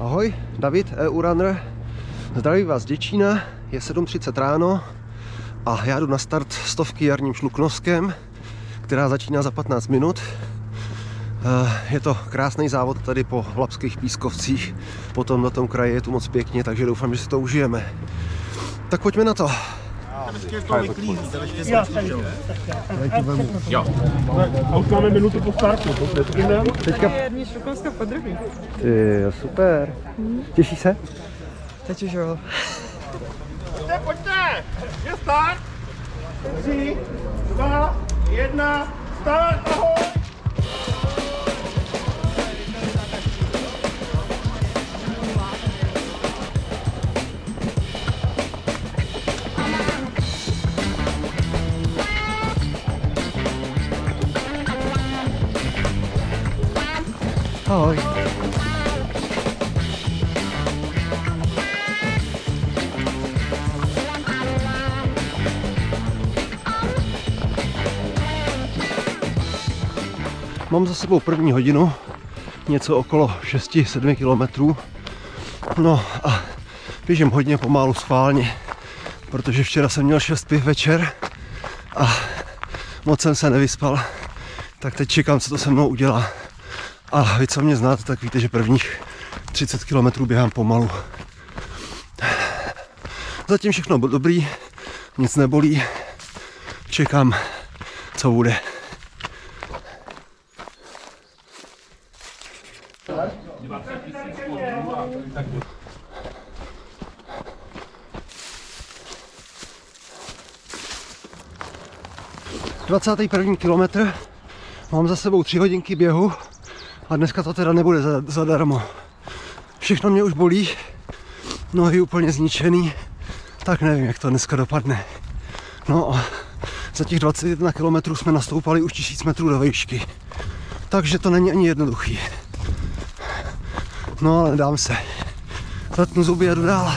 Ahoj, David, EU Runner. Zdraví vás Děčína, je 7.30 ráno a já jdu na start stovky jarním šluknoskem, která začíná za 15 minut. Eh, je to krásný závod tady po Lapských pískovcích, potom na tom kraji je tu moc pěkně, takže doufám, že si to užijeme. Tak pojďme na to. A už máme minutu po startu, to je Teďka... Jarní šlukovská podruhý. Ty, super. Těší se? Teď už jo. Pojďte, pojďte! Je start! Tři, dva, jedna, start, ahoj! Ahoj. Mám za sebou první hodinu, něco okolo 6-7 kilometrů. No a běžím hodně pomalu schválně, protože včera jsem měl 6 piv večer a moc jsem se nevyspal. Tak teď čekám, co to se mnou udělá. A vy, co mě znáte, tak víte, že prvních 30 km běhám pomalu. Zatím všechno bylo dobrý, nic nebolí. Čekám, co bude. Dvacátý první kilometr, mám za sebou tři hodinky běhu a dneska to teda nebude za- zadarmo. Všechno mě už bolí, nohy úplně zničený, tak nevím, jak to dneska dopadne. No a za těch 21 km jsme nastoupali už 1000 metrů do výšky, takže to není ani jednoduchý. No ale dám se. Zatnu zuby a jdu dál.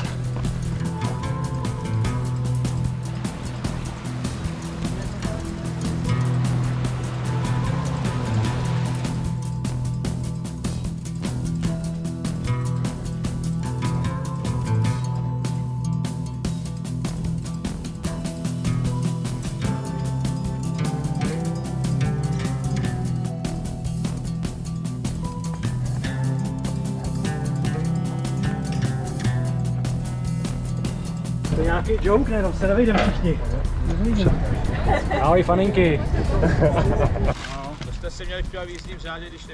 Nějaký joke, ne? Tam se nevejdeme všichni. Ahoj faninky. To jste si měli v jízdním řádě, když.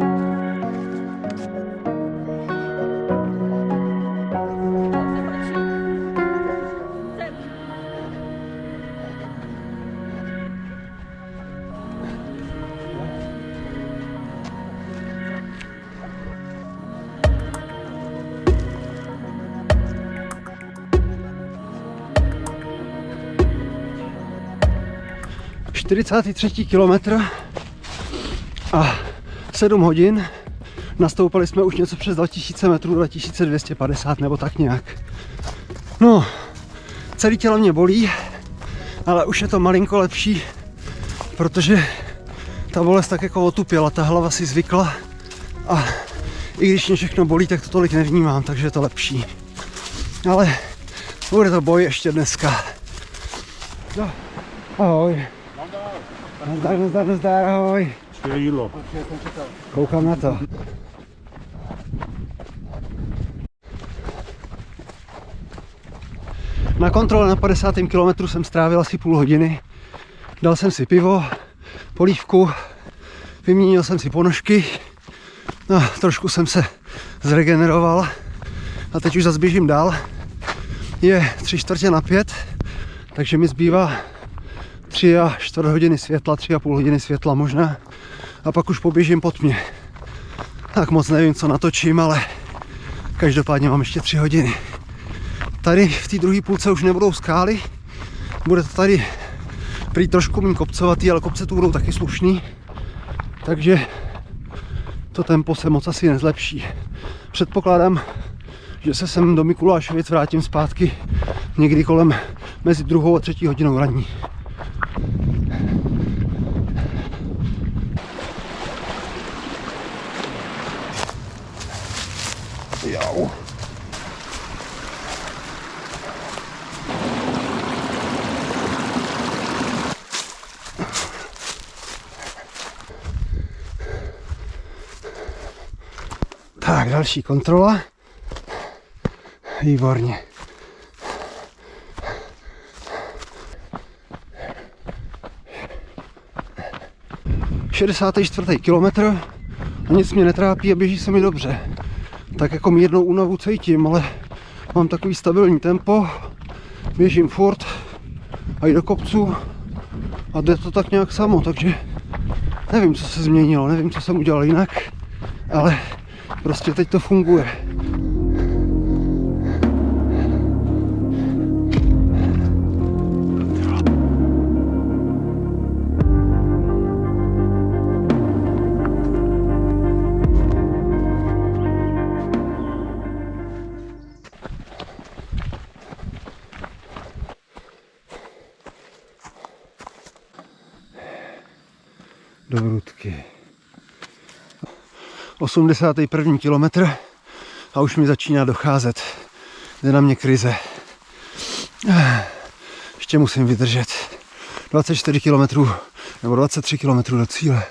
Uh, 43. kilometr a 7 hodin. Nastoupali jsme už něco přes 2000 metrů, 2250 nebo tak nějak. No, celé tělo mě bolí, ale už je to malinko lepší, protože ta bolest tak jako otupěla, ta hlava si zvykla a i když mě všechno bolí, tak to tolik nevnímám, takže je to lepší. Ale bude to boj ještě dneska. No, ahoj. Nazdar, nazdar, nazdar, ahoj. Jídlo. Koukám na to. Na kontrole na 50. kilometru jsem strávil asi půl hodiny. Dal jsem si pivo, polívku, vyměnil jsem si ponožky, no, trošku jsem se zregeneroval a teď už zase běžím dál. Je tři čtvrtě na pět, takže mi zbývá tři a čtvrt hodiny světla, tři a půl hodiny světla možná a pak už poběžím pod mě. Tak moc nevím, co natočím, ale každopádně mám ještě tři hodiny. Tady v té druhé půlce už nebudou skály, bude to tady prý trošku méně kopcovatý, ale kopce tu budou taky slušný, takže to tempo se moc asi nezlepší. Předpokládám, že se sem do Mikulášovic vrátím zpátky někdy kolem mezi druhou a třetí hodinou ranní. Jau. Tak, další kontrola. Výborně. Šedesátý čtvrtý kilometr a nic mě netrápí a běží se mi dobře. Tak jako mírnou únavu cítím, ale mám takový stabilní tempo, běžím furt a i do kopců a jde to tak nějak samo, takže nevím, co se změnilo, nevím, co jsem udělal jinak, ale prostě teď to funguje. Do Vrutky. 81. kilometr a už mi začíná docházet. Jde na mě krize. Ještě musím vydržet. 24 km nebo 23 km do cíle.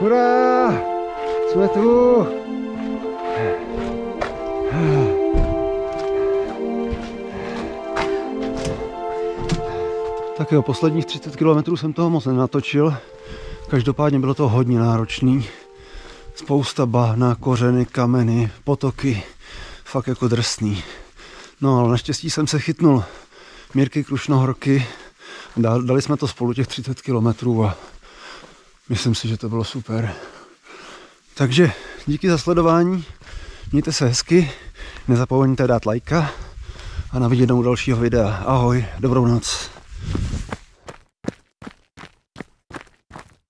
Hurá! Jsme tu! Tak jo, posledních 30 km jsem toho moc nenatočil. Každopádně bylo to hodně náročný. Spousta bahna, kořeny, kameny, potoky. Fakt jako drsný. No ale naštěstí jsem se chytnul Mírky Krušnohorky. Dal- Dali jsme to spolu těch 30 km a myslím si, že to bylo super. Takže díky za sledování, mějte se hezky, nezapomeňte dát lajka a na viděnou dalšího videa. Ahoj, dobrou noc.